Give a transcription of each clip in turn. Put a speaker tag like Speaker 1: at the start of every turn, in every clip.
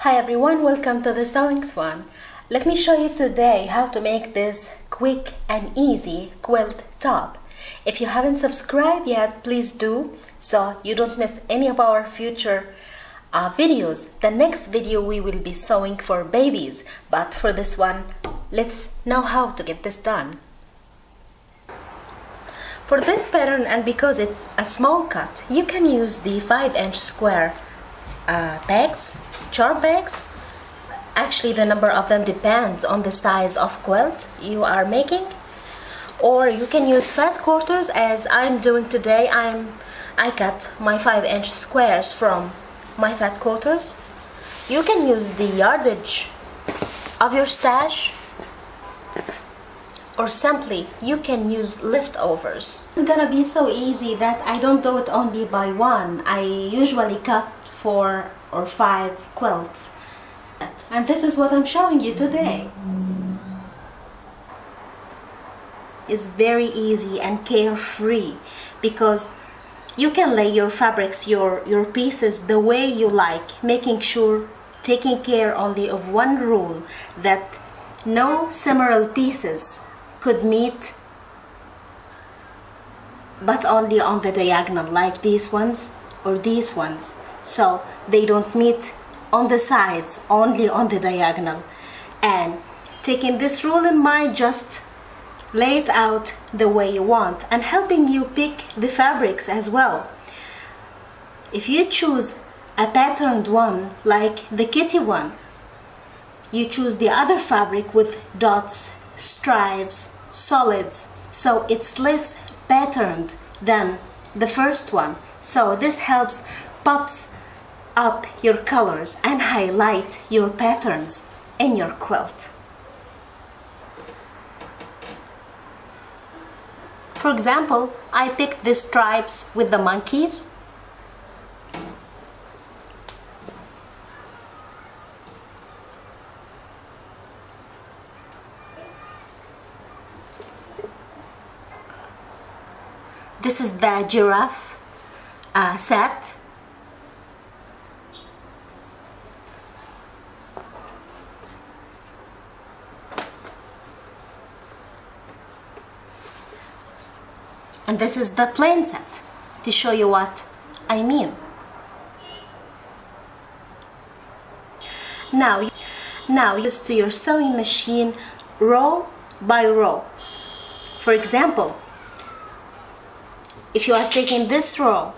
Speaker 1: Hi everyone, welcome to the Sewing Swan. Let me show you today how to make this quick and easy quilt top. If you haven't subscribed yet, please do so you don't miss any of our future uh, videos. The next video we will be sewing for babies, but for this one, let's know how to get this done. For this pattern and because it's a small cut, you can use the 5 inch square uh, bags, charm packs. Actually, the number of them depends on the size of quilt you are making. Or you can use fat quarters as I'm doing today. I'm I cut my 5 inch squares from my fat quarters. You can use the yardage of your stash or simply you can use leftovers. It's gonna be so easy that I don't do it only by one. I usually cut four or five quilts. And this is what I'm showing you today. It's very easy and carefree because you can lay your fabrics, your, your pieces the way you like, making sure, taking care only of one rule, that no similar pieces could meet but only on the diagonal like these ones or these ones so they don't meet on the sides only on the diagonal. And taking this rule in mind just lay it out the way you want and helping you pick the fabrics as well. If you choose a patterned one like the kitty one you choose the other fabric with dots stripes solids. So it's less patterned than the first one. So this helps pops up your colors and highlight your patterns in your quilt for example I picked the stripes with the monkeys This is the giraffe uh, set. And this is the plain set to show you what I mean. Now, now use to your sewing machine row by row. For example, if you are taking this row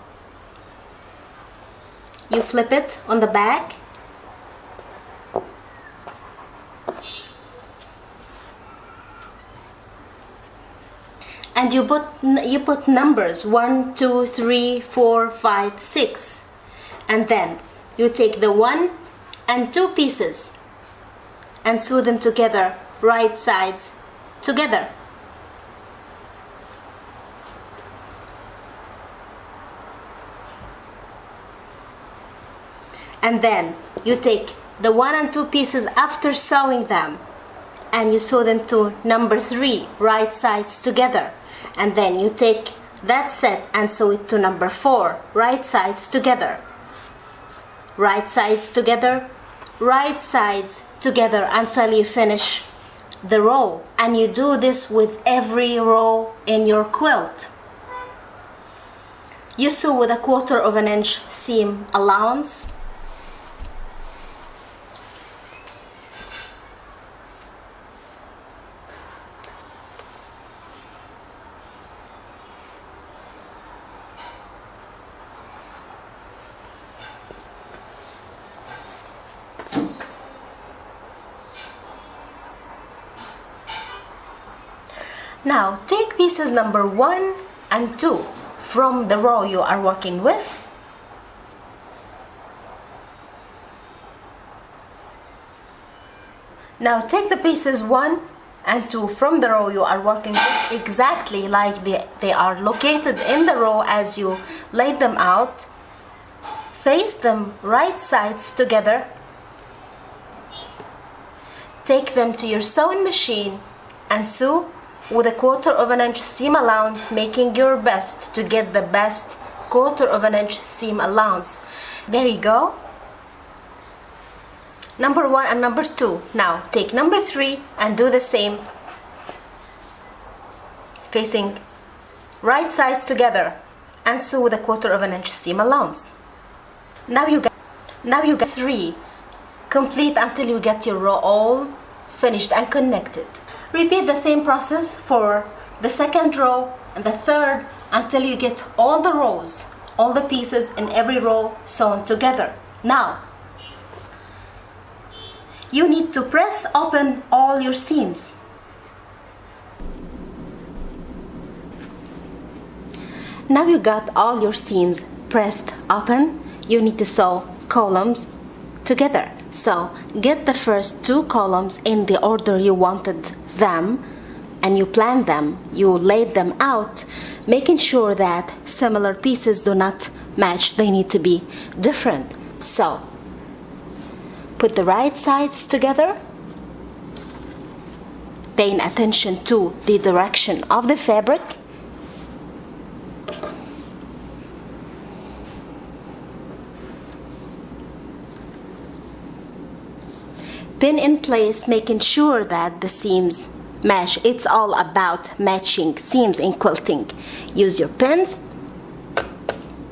Speaker 1: you flip it on the back and you put you put numbers one two three four five six. And then you take the one and two pieces and sew them together right sides together. And then you take the one and two pieces after sewing them and you sew them to number three right sides together and then you take that set and sew it to number four right sides together. Right sides together right sides together until you finish the row. And you do this with every row in your quilt. You sew with a quarter of an inch seam allowance Now take pieces number 1 and 2 from the row you are working with. Now take the pieces 1 and 2 from the row you are working with exactly like they, they are located in the row as you laid them out. Face them right sides together. Take them to your sewing machine and sew with a quarter of an inch seam allowance making your best to get the best quarter of an inch seam allowance. There you go. Number one and number two. Now take number three and do the same. Facing right sides together. And sew with a quarter of an inch seam allowance. Now you get now you get three. Complete until you get your row all finished and connected repeat the same process for the second row and the third until you get all the rows all the pieces in every row sewn together. Now you need to press open all your seams. Now you got all your seams pressed open you need to sew columns together so get the first two columns in the order you wanted them and you plan them. You laid them out making sure that similar pieces do not match. They need to be different. So put the right sides together. Paying attention to the direction of the fabric pin in place making sure that the seams match. It's all about matching seams in quilting. Use your pins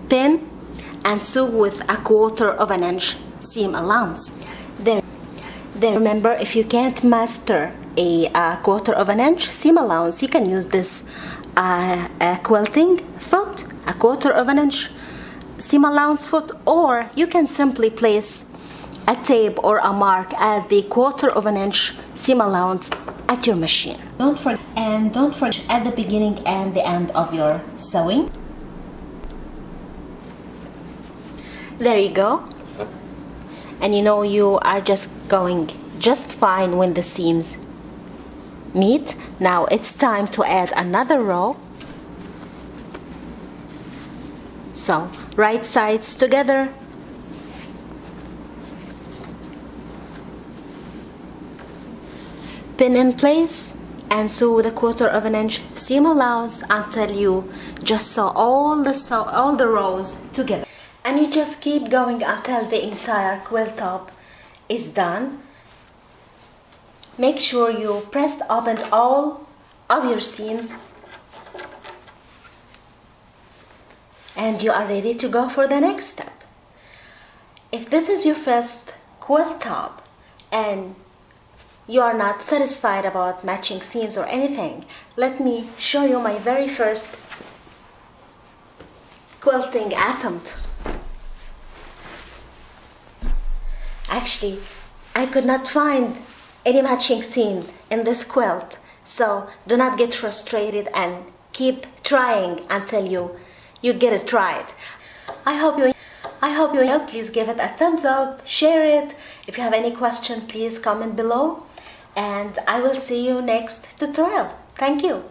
Speaker 1: pin and sew with a quarter of an inch seam allowance. Then, then remember if you can't master a, a quarter of an inch seam allowance you can use this uh, quilting foot a quarter of an inch seam allowance foot or you can simply place a tape or a mark at the quarter of an inch seam allowance at your machine. Don't forget and don't forget at the beginning and the end of your sewing. There you go. And you know you are just going just fine when the seams meet. Now it's time to add another row. So right sides together pin in place and sew with a quarter of an inch seam allowance until you just sew all the sew all the rows together. And you just keep going until the entire quilt top is done. Make sure you pressed open all of your seams and you are ready to go for the next step. If this is your first quilt top and you are not satisfied about matching seams or anything, let me show you my very first quilting attempt. Actually, I could not find any matching seams in this quilt, so do not get frustrated and keep trying until you, you get it right. I hope you I hope you help. Please give it a thumbs up, share it. If you have any question, please comment below and I will see you next tutorial. Thank you.